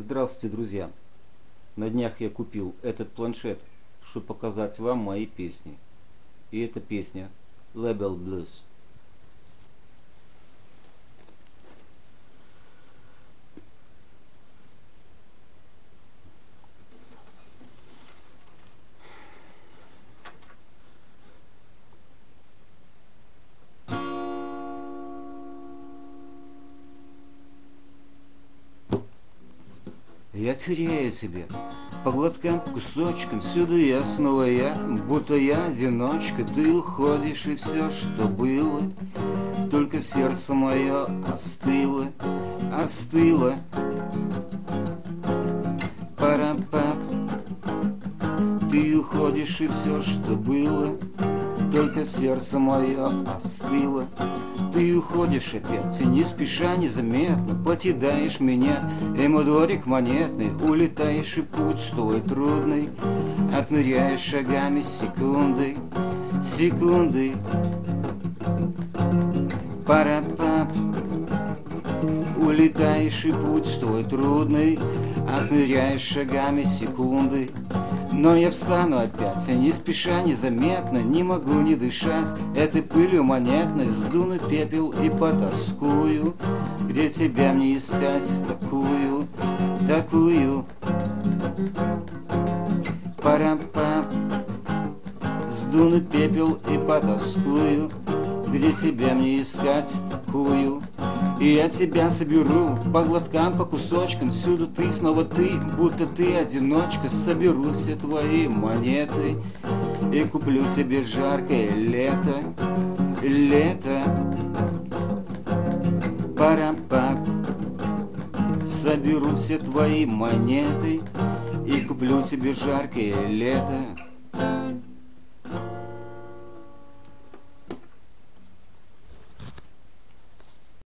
Здравствуйте, друзья! На днях я купил этот планшет, чтобы показать вам мои песни. И эта песня Label Blues. Я теряю тебя. По глоткам, кусочкам Всюду я снова я, будто я одиночка. Ты уходишь и все, что было Только сердце мое остыло, остыло. Пара-пап Ты уходишь и все, что было Только сердце мое остыло. Ты уходишь опять, и не спеша, незаметно Покидаешь меня, и мой дворик монетный Улетаешь, и путь твой трудный. Отмеряешь шагами секунды, секунды. Пара-пап. Улетаешь, и путь твой трудный. Отмеряешь шагами секунды но я встану опять, не спеша, незаметно Не могу не дышать. Этой пылью монетной Сдуну пепел и потаскую. Где тебя мне искать такую, такую? Парам-пам Сдуну пепел и потаскую. Где тебя мне искать такую и я тебя соберу по глоткам, по кусочкам. Всюду ты, снова ты, будто ты одиночка. Соберу все твои монеты И куплю тебе жаркое лето. Лето. Парам-пап Соберу все твои монеты И куплю тебе жаркое лето